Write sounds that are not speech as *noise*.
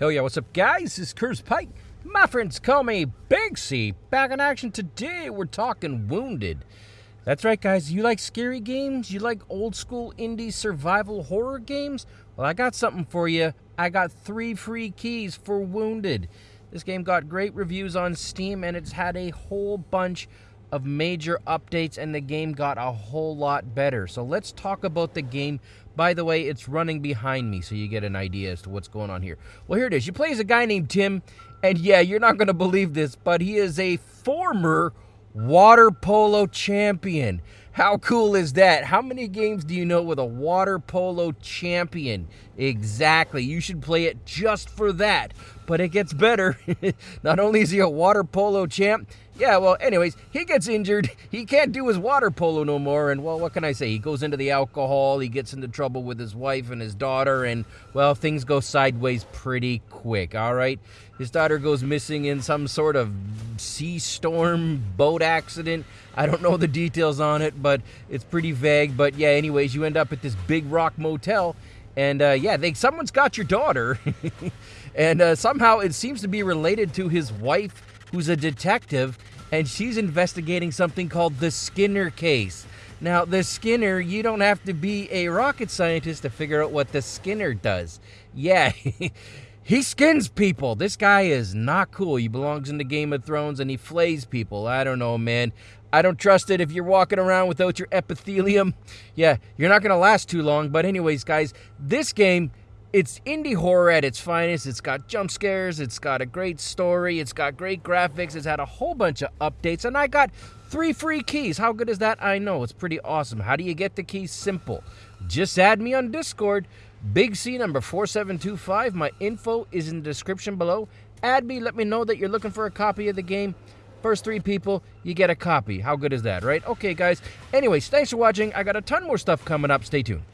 Hell yeah, what's up, guys? This is Curtis Pike. My friends call me Big C. Back in action today, we're talking Wounded. That's right, guys. You like scary games? You like old school indie survival horror games? Well, I got something for you. I got three free keys for Wounded. This game got great reviews on Steam, and it's had a whole bunch of major updates and the game got a whole lot better. So let's talk about the game. By the way, it's running behind me so you get an idea as to what's going on here. Well, here it is. You play as a guy named Tim, and yeah, you're not going to believe this, but he is a former water polo champion. How cool is that? How many games do you know with a water polo champion? Exactly. You should play it just for that. But it gets better. *laughs* Not only is he a water polo champ, yeah, well, anyways, he gets injured. He can't do his water polo no more. And, well, what can I say? He goes into the alcohol. He gets into trouble with his wife and his daughter. And, well, things go sideways pretty quick, all right? His daughter goes missing in some sort of sea storm boat accident. I don't know the details on it, but it's pretty vague. But, yeah, anyways, you end up at this big rock motel. And, uh, yeah, they, someone's got your daughter. *laughs* and uh, somehow it seems to be related to his wife who's a detective, and she's investigating something called the Skinner case. Now, the Skinner, you don't have to be a rocket scientist to figure out what the Skinner does. Yeah, *laughs* he skins people. This guy is not cool. He belongs in the Game of Thrones and he flays people. I don't know, man. I don't trust it if you're walking around without your epithelium. Yeah, you're not going to last too long. But, anyways, guys, this game it's indie horror at its finest. It's got jump scares, it's got a great story, it's got great graphics, it's had a whole bunch of updates, and I got three free keys. How good is that? I know. It's pretty awesome. How do you get the keys? Simple. Just add me on Discord. Big C number 4725. My info is in the description below. Add me, let me know that you're looking for a copy of the game. First three people, you get a copy. How good is that, right? Okay, guys. Anyways, thanks for watching. I got a ton more stuff coming up. Stay tuned.